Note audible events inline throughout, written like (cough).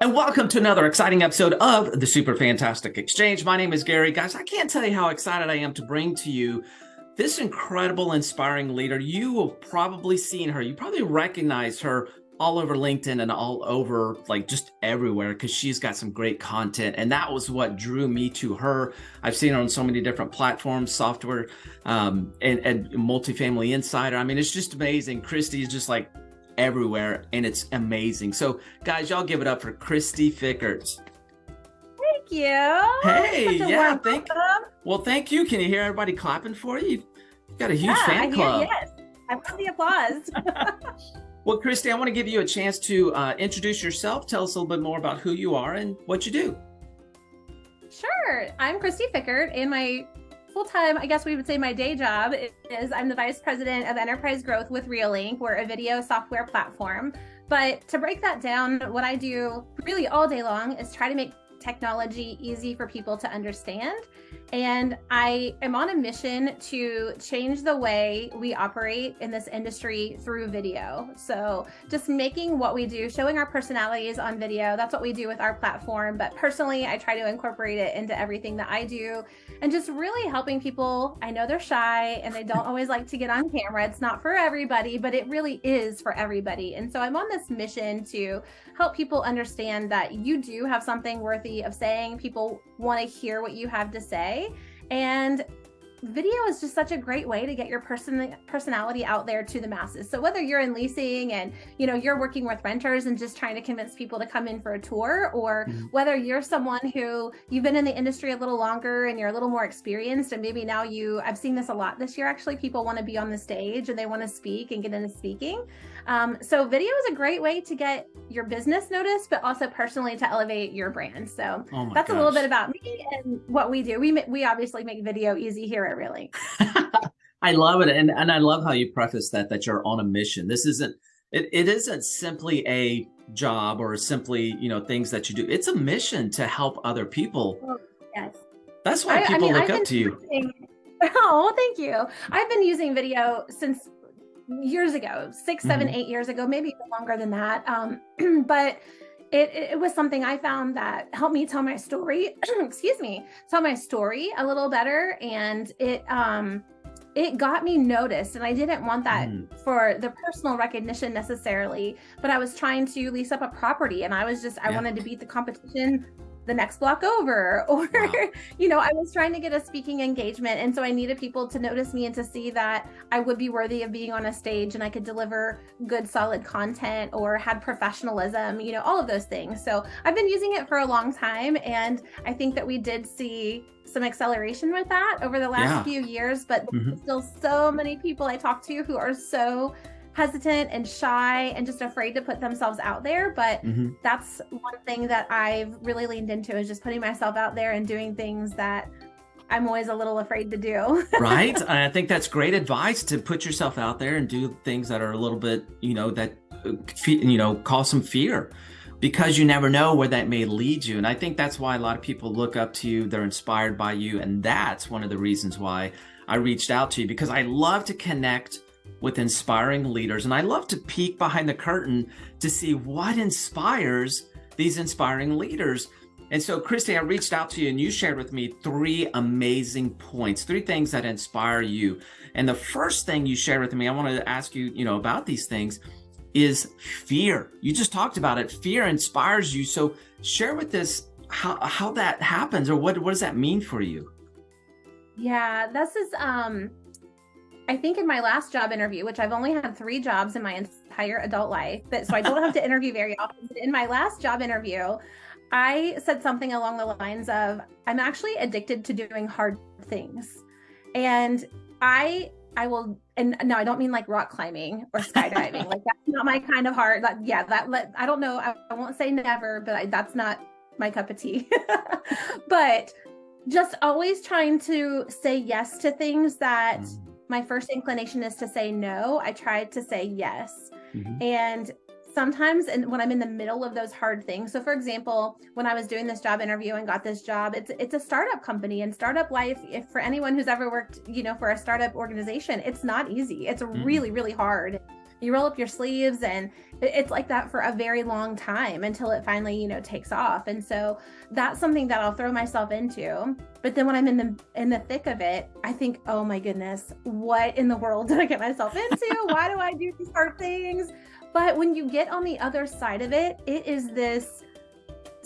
And welcome to another exciting episode of the Super Fantastic Exchange. My name is Gary. Guys, I can't tell you how excited I am to bring to you this incredible, inspiring leader. You have probably seen her. You probably recognize her all over LinkedIn and all over like just everywhere because she's got some great content. And that was what drew me to her. I've seen her on so many different platforms, software um, and, and multifamily insider. I mean, it's just amazing. Christy is just like everywhere and it's amazing. So guys, y'all give it up for Christy Fickert. Thank you. Hey, yeah, thank Well, thank you. Can you hear everybody clapping for you? You've got a huge yeah, fan club. Hear, yes. I want the applause. (laughs) (laughs) well, Christy, I want to give you a chance to uh, introduce yourself. Tell us a little bit more about who you are and what you do. Sure. I'm Christy Fickert, and my full time, I guess we would say my day job is I'm the vice president of enterprise growth with ReelLink. We're a video software platform. But to break that down, what I do really all day long is try to make technology easy for people to understand. And I am on a mission to change the way we operate in this industry through video. So just making what we do, showing our personalities on video. That's what we do with our platform. But personally, I try to incorporate it into everything that I do and just really helping people. I know they're shy and they don't always like to get on camera. It's not for everybody, but it really is for everybody. And so I'm on this mission to help people understand that you do have something worthy of saying. People want to hear what you have to say. And video is just such a great way to get your person personality out there to the masses. So whether you're in leasing and you know you're working with renters and just trying to convince people to come in for a tour, or mm-hmm. whether you're someone who you've been in the industry a little longer and you're a little more experienced, and maybe now you I've seen this a lot this year actually. People want to be on the stage and they want to speak and get into speaking. Um, so video is a great way to get your business noticed, but also personally to elevate your brand. So oh that's gosh. a little bit about me and what we do. We we obviously make video easy here at Really. (laughs) I love it, and and I love how you preface that that you're on a mission. This isn't it, it isn't simply a job or simply you know things that you do. It's a mission to help other people. Oh, yes, that's why people I mean, look I've up to you. Using, (laughs) oh, thank you. I've been using video since years ago, 6 seven, mm-hmm. eight years ago, maybe even longer than that. Um, (clears throat) but it, it was something I found that helped me tell my story, (clears throat) excuse me, tell my story a little better. And it, um, it got me noticed and i didn't want that mm. for the personal recognition necessarily but i was trying to lease up a property and i was just i yeah. wanted to beat the competition the next block over (laughs) or wow. you know i was trying to get a speaking engagement and so i needed people to notice me and to see that i would be worthy of being on a stage and i could deliver good solid content or had professionalism you know all of those things so i've been using it for a long time and i think that we did see some acceleration with that over the last yeah. few years but mm-hmm. still so many people i talk to who are so hesitant and shy and just afraid to put themselves out there. But mm-hmm. that's one thing that I've really leaned into is just putting myself out there and doing things that I'm always a little afraid to do. (laughs) right. And I think that's great advice to put yourself out there and do things that are a little bit, you know, that, uh, you know, cause some fear because you never know where that may lead you. And I think that's why a lot of people look up to you. They're inspired by you. And that's one of the reasons why I reached out to you because I love to connect with inspiring leaders. And I love to peek behind the curtain to see what inspires these inspiring leaders. And so, Christy, I reached out to you and you shared with me three amazing points, three things that inspire you. And the first thing you shared with me, I wanted to ask you, you know, about these things is fear. You just talked about it. Fear inspires you. So share with us how, how that happens or what, what does that mean for you? Yeah, this is um I think in my last job interview, which I've only had three jobs in my entire adult life, but so I don't have to interview very often. In my last job interview, I said something along the lines of, I'm actually addicted to doing hard things. And I I will and no, I don't mean like rock climbing or skydiving. like that's not my kind of heart. Like, yeah, that let I don't know. I, I won't say never, but I, that's not my cup of tea. (laughs) but just always trying to say yes to things that mm my first inclination is to say no. I tried to say yes. Mm-hmm. And sometimes and when I'm in the middle of those hard things. So for example, when I was doing this job interview and got this job, it's it's a startup company and startup life if for anyone who's ever worked, you know, for a startup organization, it's not easy. It's mm-hmm. really really hard you roll up your sleeves and it's like that for a very long time until it finally you know takes off. And so that's something that i'll throw myself into. But then when i'm in the in the thick of it i think oh my goodness what in the world (laughs) did i get myself into? Why do i do these hard things? But when you get on the other side of it it is this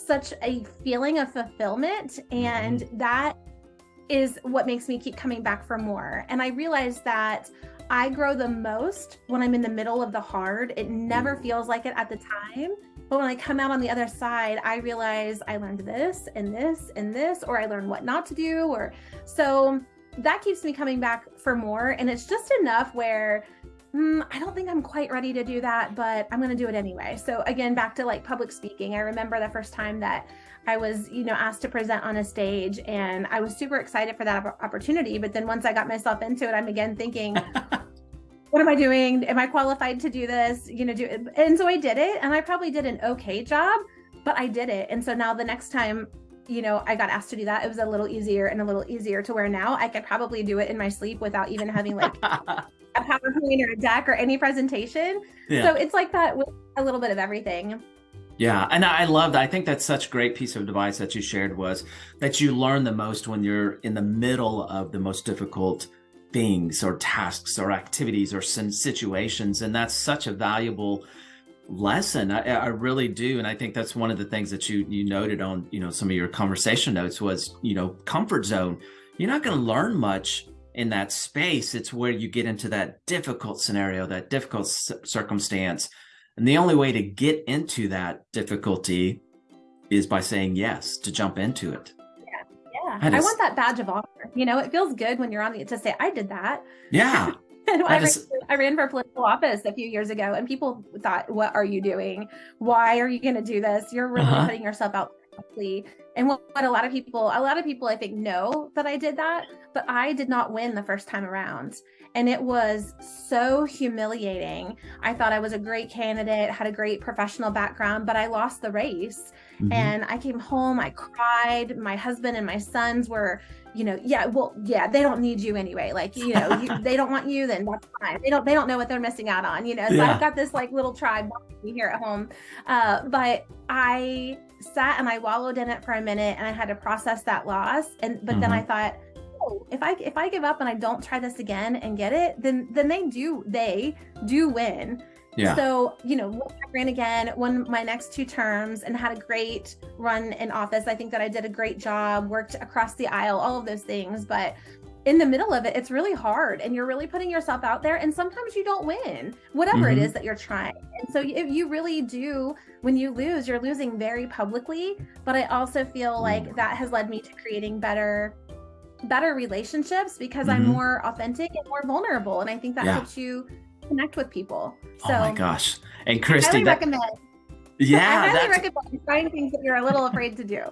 such a feeling of fulfillment. And mm-hmm. that is what makes me keep coming back for more. And i realized that I grow the most when I'm in the middle of the hard. It never mm. feels like it at the time. But when I come out on the other side, I realize I learned this and this and this, or I learned what not to do. Or so that keeps me coming back for more. And it's just enough where mm, I don't think I'm quite ready to do that, but I'm going to do it anyway. So again, back to like public speaking. I remember the first time that I was, you know, asked to present on a stage and I was super excited for that opportunity. But then once I got myself into it, I'm again thinking, (laughs) what am I doing? Am I qualified to do this? You know, do it. And so I did it and I probably did an okay job, but I did it. And so now the next time, you know, I got asked to do that, it was a little easier and a little easier to where now I could probably do it in my sleep without even having like (laughs) a PowerPoint or a deck or any presentation. Yeah. So it's like that with a little bit of everything. Yeah, and I love that. I think that's such a great piece of advice that you shared was that you learn the most when you're in the middle of the most difficult things or tasks or activities or situations, and that's such a valuable lesson. I, I really do, and I think that's one of the things that you you noted on you know some of your conversation notes was you know comfort zone. You're not going to learn much in that space. It's where you get into that difficult scenario, that difficult circumstance and the only way to get into that difficulty is by saying yes, to jump into it. Yeah. Yeah. I, I want that badge of honor. You know, it feels good when you're on the to say, I did that. Yeah. (laughs) I, I, just, ran, I, ran, for political office a few years ago and people thought, what are you doing? Why are you going to do this? You're really uh-huh. putting yourself out and what, what, a lot of people, a lot of people I think know that I did that, but I did not win the first time around. And it was so humiliating. I thought I was a great candidate, had a great professional background, but I lost the race. Mm-hmm. And I came home, I cried. My husband and my sons were, you know, yeah, well, yeah, they don't need you anyway. Like, you know, you, (laughs) they don't want you, then that's fine. They don't, they don't know what they're missing out on, you know. So yeah. I've got this like little tribe here at home. Uh, but I sat and I wallowed in it for a minute and I had to process that loss. And but mm-hmm. then I mm-hmm. thought, oh, if I if I give up and I don't try this again and get it, then then they do they do win. Yeah. So, you know, I ran again, won my next two terms and had a great run in office. I think that I did a great job, worked across the aisle, all of those things. But in the middle of it, it's really hard and you're really putting yourself out there. And sometimes you don't win, whatever mm-hmm. it is that you're trying. And so if you really do, when you lose, you're losing very publicly. But I also feel like mm. that has led me to creating better better relationships because mm-hmm. I'm more authentic and more vulnerable. And I think that yeah. helps you connect with people. So oh my gosh. And Christy, I highly that, recommend. (laughs) Yeah. I highly recommend trying things that you're a little afraid to do.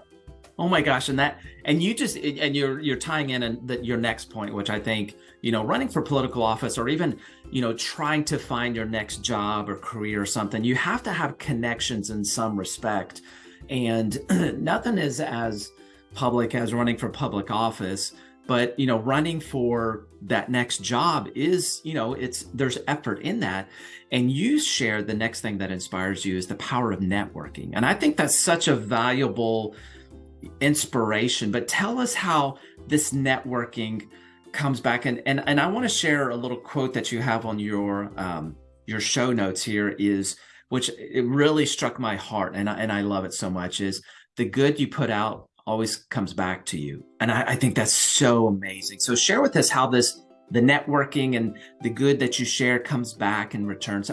Oh my gosh, and that and you just and you're you're tying in and that your next point, which I think you know, running for political office or even you know trying to find your next job or career or something, you have to have connections in some respect, and (clears throat) nothing is as public as running for public office but you know running for that next job is you know it's there's effort in that. And you share the next thing that inspires you is the power of networking. And i think that's such a valuable inspiration but tell us how this networking comes back and and, and i want to share a little quote that you have on your um, your show notes here is which it really struck my heart and I, and I love it so much is the good you put out always comes back to you. And I, I, think that's so amazing. So share with us how this, the networking and the good that you share comes back and returns.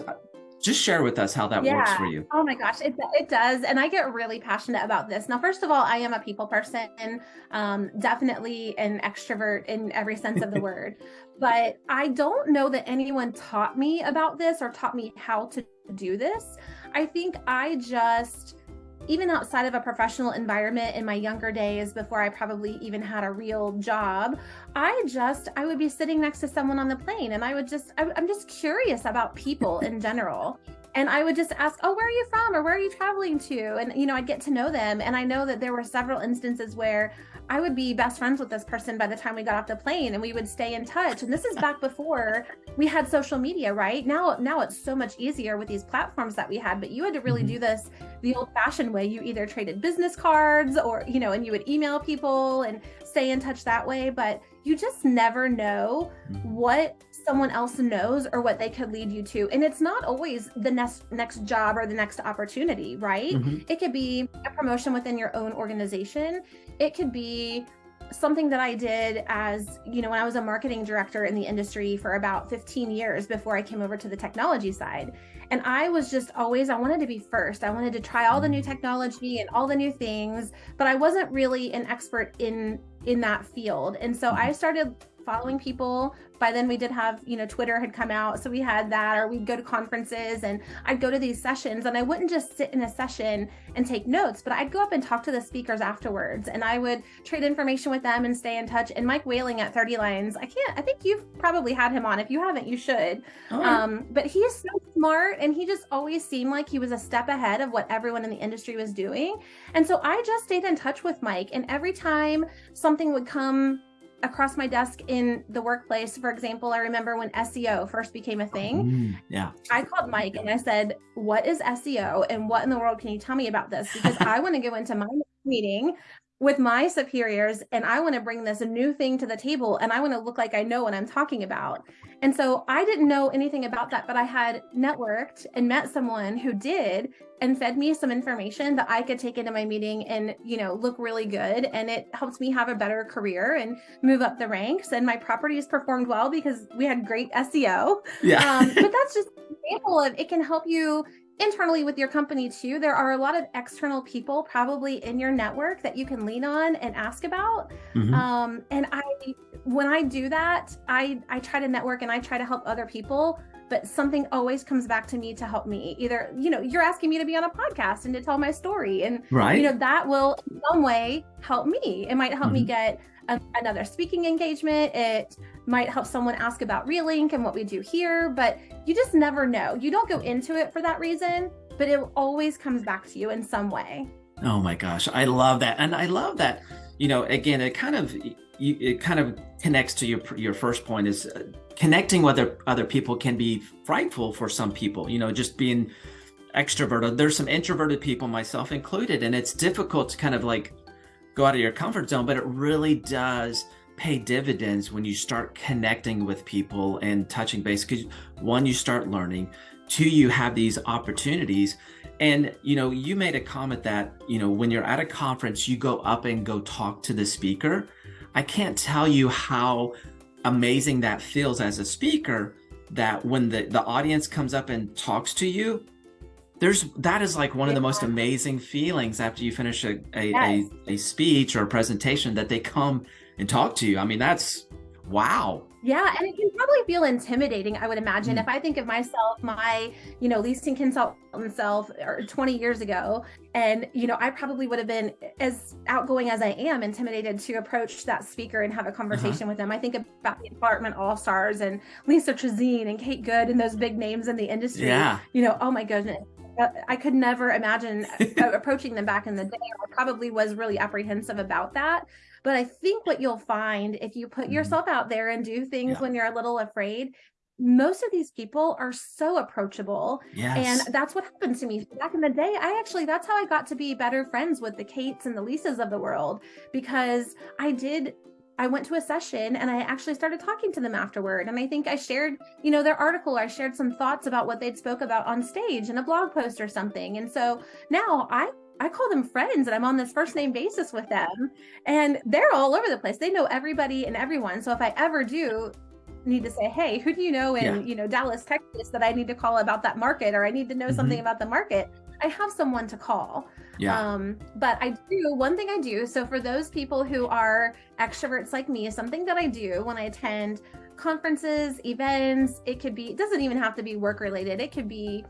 Just share with us how that yeah. works for you. Oh my gosh, it, it does. And I get really passionate about this. Now, first of all, I am a people person, um, definitely an extrovert in every sense of the (laughs) word. But I don't know that anyone taught me about this or taught me how to do this. I think I just, even outside of a professional environment in my younger days before I probably even had a real job, I just I would be sitting next to someone on the plane and I would just I, am just curious about people in general. And I would just ask, "Oh, where are you from?" or "Where are you traveling to?" And you know, I'd get to know them. And I know that there were several instances where I would be best friends with this person by the time we got off the plane, and we would stay in touch. And this is back before we had social media, right? Now, now it's so much easier with these platforms that we had. But you had to really mm-hmm. do this the old-fashioned way. You either traded business cards, or you know, and you would email people and stay in touch that way. But you just never know mm-hmm. what someone else knows or what they could lead you to and it's not always the next next job or the next opportunity right mm-hmm. it could be a promotion within your own organization it could be something that I did as, you know, when I was a marketing director in the industry for about 15 years before I came over to the technology side. And I was just always, I wanted to be first. I wanted to try all the new mm. technology and all the new things, but I wasn't really an expert in in that field. And so mm-hmm. I started following people by then we did have you know twitter had come out so we had that or we'd go to conferences and i'd go to these sessions and i wouldn't just sit in a session and take notes but i'd go up and talk to the speakers afterwards and i would trade information with them and stay in touch and mike Whelan at 30 lines i can't i think you've probably had him on if you haven't you should oh. um, but he is so smart and he just always seemed like he was a step ahead of what everyone in the industry was doing and so i just stayed in touch with mike and every time something would come across my desk in the workplace. For example, I remember when SEO first became a thing. Mm, yeah. I called Mike and I said, What is SEO and what in the world can you tell me about this? Because (laughs) I want to go into my meeting with my superiors and I want to bring this new thing to the table and I want to look like I know what I'm talking about. And so I didn't know anything about that, but I had networked and met someone who did and fed me some information that I could take into my meeting and, you know, look really good. And it helped me have a better career and move up the ranks. And my properties performed well because we had great SEO. Yeah. Um, but (laughs) that's just an example of it can help you internally with your company too there are a lot of external people probably in your network that you can lean on and ask about mm-hmm. um, and i when i do that i i try to network and i try to help other people but something always comes back to me to help me either you know you're asking me to be on a podcast and to tell my story and right you know that will in some way help me it might help mm-hmm. me get another speaking engagement. It might help someone ask about ReelLink and what we do here but you just never know. You don't go into it for that reason but it always comes back to you in some way. Oh my gosh i love that. And i love that you know again it kind of it kind of connects to your your first point is uh, connecting with other other people can be frightful for some people you know just being extroverted. There's some introverted people myself included and it's difficult to kind of like go out of your comfort zone but it really does pay dividends when you start connecting with people and touching base because one you start learning two you have these opportunities. And you know you made a comment that you know when you're at a conference you go up and go talk to the speaker. I can't tell you how amazing that feels as a speaker that when the the audience comes up and talks to you there's that is like one of the most amazing feelings after you finish a a, yes. a, a speech or a presentation that they come and talk to you. I mean, that's wow. Yeah, and it can probably feel intimidating, I would imagine. Mm. If I think of myself, my, you know, leasing consultant self or 20 years ago, and, you know, I probably would have been as outgoing as I am, intimidated to approach that speaker and have a uh-huh. conversation uh-huh. with them. I think about the Apartment All Stars and Lisa Trosien and Kate Good and those big names in the industry. Yeah. You know, oh my goodness. Uh, I could never imagine (laughs) approaching them back in the day. I probably was really apprehensive about that. But I think what you'll find if you put mm-hmm. yourself out there and do things yeah. when you're a little afraid, most of these people are so approachable. Yes. And that's what happened to me back in the day. I actually, that's how I got to be better friends with the Kates and the Lisas of the world because I did I went to a session and I actually started talking to them afterward. And I think I shared, you know, their article. I shared some thoughts about what they'd spoke about on stage in a blog post or something. And so now I I call them friends and I'm on this first name basis with them. And they're all over the place. They know everybody and everyone. So if I ever do need to say, hey, who do you know in, yeah. you know, Dallas, Texas that I need to call about that market or I need to know mm-hmm. something about the market, I have someone to call. Yeah. Um, but I do one thing I do. So for those people who are extroverts like me, something that I do when I attend conferences, events, it could be, it doesn't even have to be work related. It could be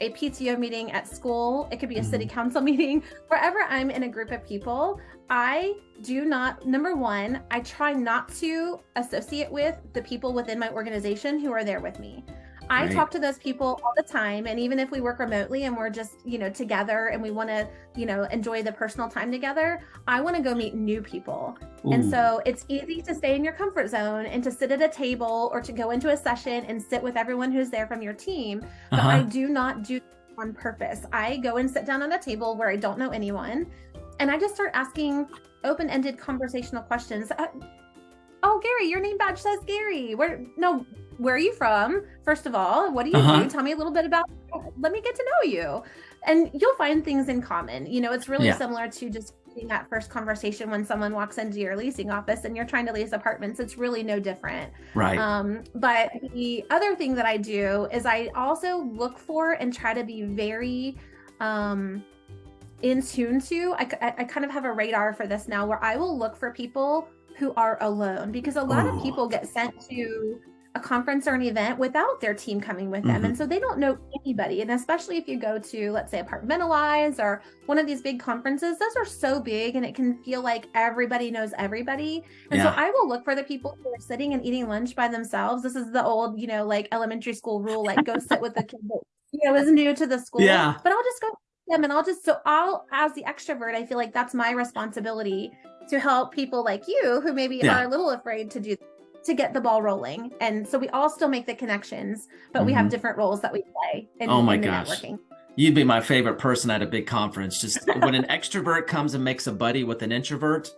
a PTO meeting at school, it could be a city mm-hmm. council (laughs) meeting, wherever I'm in a group of people, I do not, number one, I try not to associate with the people within my organization who are there with me. I Right. talk to those people all the time. And even if we work remotely and we're just, you know, together and we want to, you know, enjoy the personal time together, I want to go meet new people. And so it's easy to stay in your comfort zone and to sit at a table or to go into a session and sit with everyone who's there from your team. But I Uh-huh. do not do on purpose. I go and sit down on a table where I don't know anyone and I just start asking open ended conversational questions. Uh, oh, Gary, your name badge says Gary. Where, no, where are you from? First of all, what do you Uh-huh. do? Tell me a little bit about, let me get to know you. And you'll find things in common. You know, it's really Yeah. similar to just that first conversation when someone walks into your leasing office and you're trying to lease apartments. It's really no different. right. Um, but the other thing that I do is I also look for and try to be very um, in tune to. I, I, I kind of have a radar for this now where I will look for people who are alone because a lot Ooh. of people get sent to a conference or an event without their team coming with them. Mhm. And so they don't know anybody. And especially if you go to, let's say, Apartmentalize or one of these big conferences, those are so big and it can feel like everybody knows everybody. And Yeah. so I will look for the people who are sitting and eating lunch by themselves. This is the old, you know, like elementary school rule, like go sit with the (laughs) kid that, you know, is new to the school. Yeah. But I'll just go them and I'll just, so I'll, as the extrovert, I feel like that's my responsibility to help people like you who maybe Yeah. are a little afraid to do to get the ball rolling. And so we all still make the connections, but we have Mhm. different roles that we play in, Oh my in gosh. networking. You'd be my favorite person at a big conference. Just when an extrovert comes and makes a buddy with an introvert,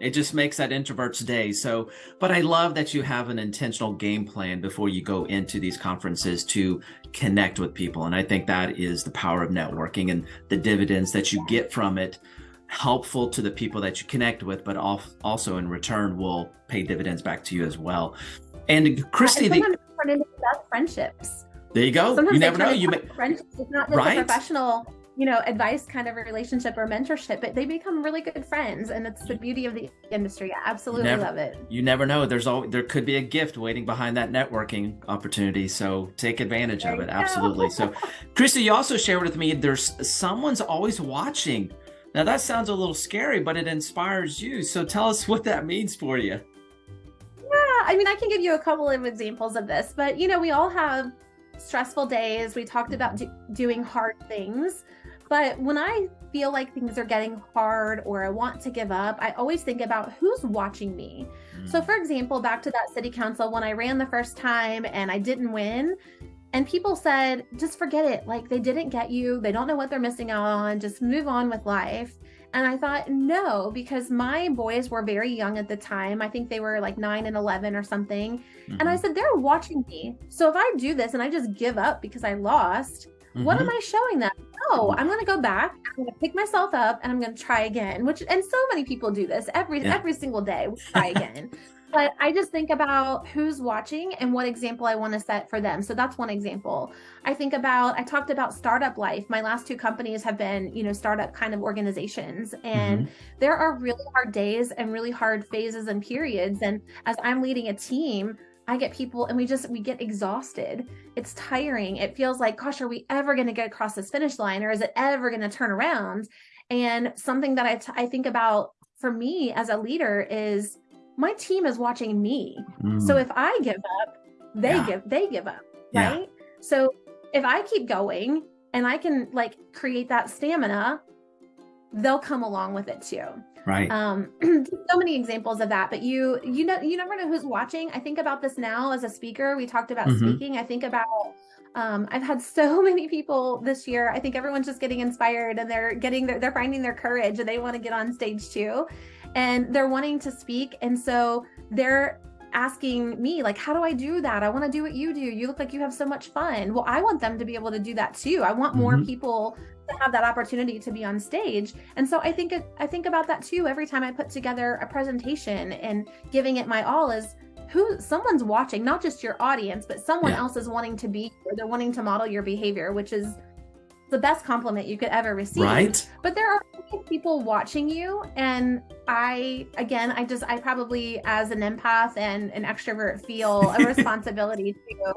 it just makes that introvert's day. So, but I love that you have an intentional game plan before you go into these conferences to connect with people. And I think that is the power of networking and the dividends that you get from it, helpful to the people that you connect with, but also in return will pay dividends back to you as well. And Christy, and the, sometimes they turn into the best friendships. there you go. Sometimes You never know. You may, friendships. It's not just Right? a professional, you know, advice kind of a relationship or mentorship, but they become really good friends, and it's the beauty of the industry. I absolutely Never- love it. you never know. There's all there could be a gift waiting behind that networking opportunity. So take advantage There of it. Absolutely. So, Christy, you also shared with me there's someone's always watching. Now that sounds a little scary, but it inspires you. So tell us what that means for you. Yeah, I mean, I can give you a couple of examples of this, but you know, we all have stressful days. We talked about do- doing hard things, but when I feel like things are getting hard or I want to give up, I always think about who's watching me. So, hmm. for example, back to that city council, when I ran the first time and I didn't win, and people said, just forget it. Like they didn't get you. They don't know what they're missing out on. Just move on with life. And I thought, no, because my boys were very young at the time. I think they were like nine and 11 or something. And I Mhm. said, they're watching me. So if I do this and I just give up because I lost, what Mhm. am I showing them? No, I'm going to go back. I'm going to pick myself up and I'm going to try again. Which and so many people do this every Yeah. every single day. We try (laughs) again. but I just think about who's watching and what example I want to set for them. So that's one example. I think about I talked about startup life. My last two companies have been, you know, startup kind of organizations and Mhm. there are really hard days and really hard phases and periods and as I'm leading a team, I get people and we just we get exhausted. It's tiring. It feels like gosh, are we ever going to get across this finish line or is it ever going to turn around? And something that I, t- I think about for me as a leader is my team is watching me. So Mm. if I give up, they Yeah. give they give up, Yeah. right? So if I keep going and I can like create that stamina, they'll come along with it too. right. Um, (clears throat) so many examples of that, but you you know you never know who's watching. I think about this now as a speaker. We talked about Mhm. speaking. I think about um, I've had so (laughs) many people this year. I think everyone's just getting inspired and they're getting their, they're finding their courage and they want to get on stage too, and they're wanting to speak. And so they're asking me like how do i do that i want to do what you do you look like you have so much fun well i want them to be able to do that too i want more Mhm. people to have that opportunity to be on stage and so i think i think about that too every time i put together a presentation and giving it my all is who someone's watching not just your audience but someone Yeah. else is wanting to be or they're wanting to model your behavior which is the best compliment you could ever receive right. but there are people watching you and i again i just i probably as an empath and an extrovert feel a (laughs) responsibility to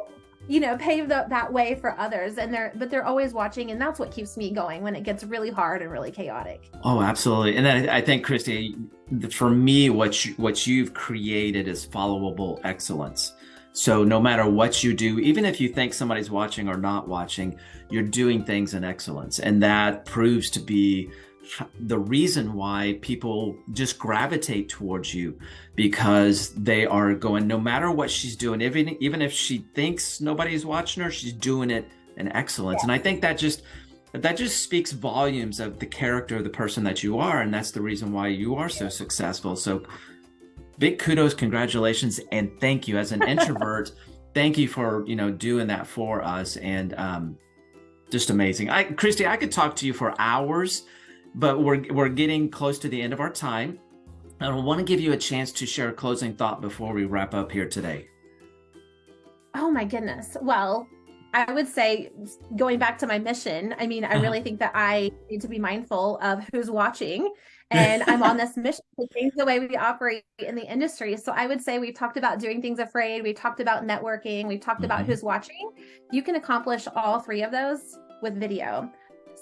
you know pave the, that way for others and they're but they're always watching and that's what keeps me going when it gets really hard and really chaotic Oh, absolutely. And then I think, Christy, for me, what you, what you've created is followable excellence. So no matter what you do, even if you think somebody's watching or not watching, you're doing things in excellence. And that proves to be the reason why people just gravitate towards you because they are going no matter what she's doing even even if she thinks nobody's watching her she's doing it in excellence. Yeah. and i think that just that just speaks volumes of the character of the person that you are and that's the reason why you are so successful. So big kudos congratulations and thank you. As an (laughs) introvert thank you for you know doing that for us and um just amazing. I christy i could talk to you for hours but we're we're getting close to the end of our time. I want to give you a chance to share a closing thought before we wrap up here today. Oh my goodness. Well, I would say going back to my mission, I mean, I really think that I need to be mindful of who's watching. (laughs) And I'm on this mission to change the way we operate in the industry. So I would say we've talked about doing things afraid, we've talked about networking, we've talked mm-hmm. about who's watching. You can accomplish all three of those with video.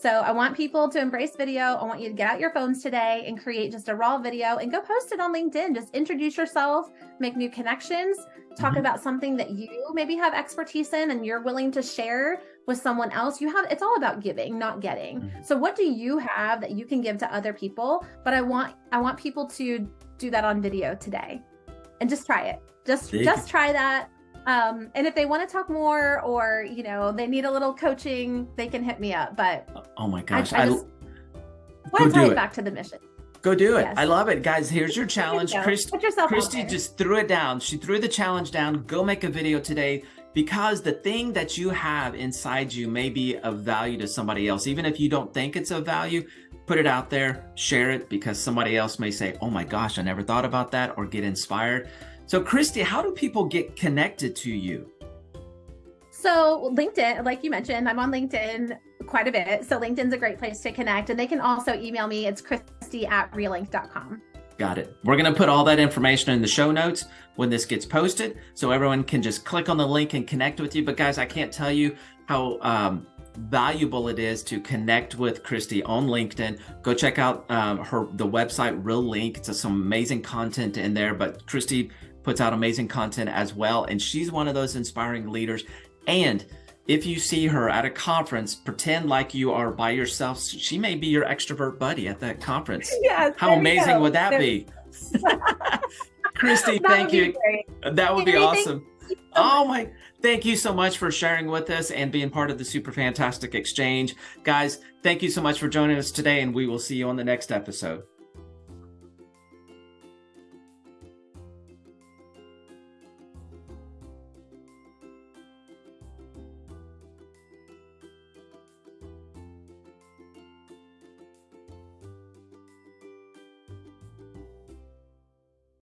So I want people to embrace video. I want you to get out your phones today and create just a raw video and go post it on LinkedIn. Just introduce yourself, make new connections, talk mm-hmm. about something that you maybe have expertise in and you're willing to share with someone else. You have it's all about giving, not getting. Mm-hmm. So what do you have that you can give to other people? But I want I want people to do that on video today. And just try it. Just just try that um, and if they want to talk more or, you know, they need a little coaching, they can hit me up. But oh my gosh, I, I just want to tie it back to the mission. Go do it. Yes. I love it. Guys, here's your challenge. Christ- Christy just threw it down. She threw the challenge down. Go make a video today because the thing that you have inside you may be of value to somebody else. Even if you don't think it's of value, put it out there, share it because somebody else may say, oh my gosh, I never thought about that or get inspired. So, Christy, how do people get connected to you? So, LinkedIn, like you mentioned, I'm on LinkedIn quite a bit. So, LinkedIn's a great place to connect. And they can also email me. It's christy at reelink.com. Got it. We're going to put all that information in the show notes when this gets posted so everyone can just click on the link and connect with you. But, guys, I can't tell you how um, valuable it is to connect with Christy on LinkedIn. Go check out um, her the website ReelLink. It's some amazing content in there. But Christy puts out amazing content as well. And she's one of those inspiring leaders. And if you see her at a conference, pretend like you are by yourself. She may be your extrovert buddy at that conference. (laughs) Yes. How amazing would that be? (laughs) (laughs) Christy, thank you. That would be awesome. Oh my, thank you so much for sharing with us and being part of the super fantastic exchange. Guys, thank you so much for joining us today, and we will see you on the next episode.